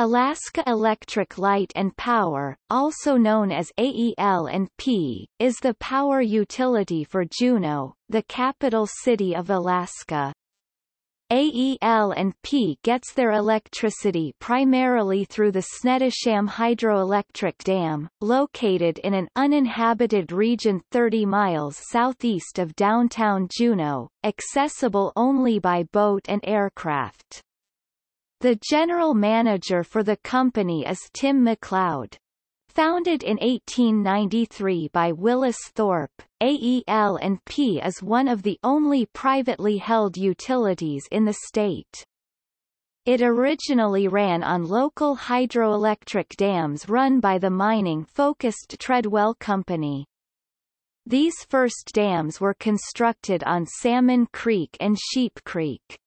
Alaska Electric Light and Power, also known as AEL&P, is the power utility for Juneau, the capital city of Alaska. AEL&P gets their electricity primarily through the Snettisham Hydroelectric Dam, located in an uninhabited region 30 miles southeast of downtown Juneau, accessible only by boat and aircraft. The general manager for the company is Tim McLeod. Founded in 1893 by Willis Thorpe, AEL&P is one of the only privately held utilities in the state. It originally ran on local hydroelectric dams run by the mining-focused Treadwell Company. These first dams were constructed on Salmon Creek and Sheep Creek.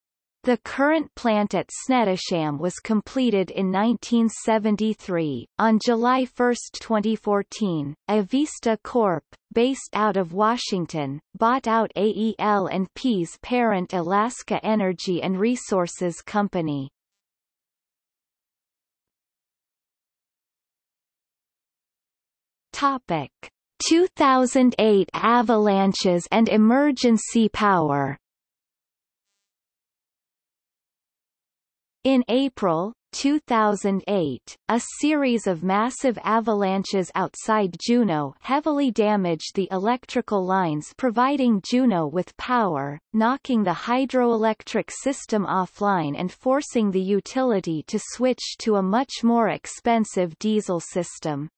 The current plant at Snettisham was completed in 1973. On July 1, 2014, Avista Corp., based out of Washington, bought out AEL&P's parent Alaska Energy and Resources Company. Topic: 2008 avalanches and emergency power In April, 2008, a series of massive avalanches outside Juneau heavily damaged the electrical lines providing Juneau with power, knocking the hydroelectric system offline and forcing the utility to switch to a much more expensive diesel system.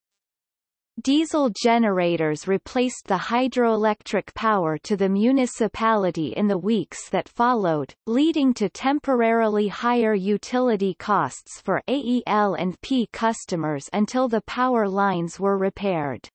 Diesel generators replaced the hydroelectric power to the municipality in the weeks that followed, leading to temporarily higher utility costs for AEL and P customers until the power lines were repaired.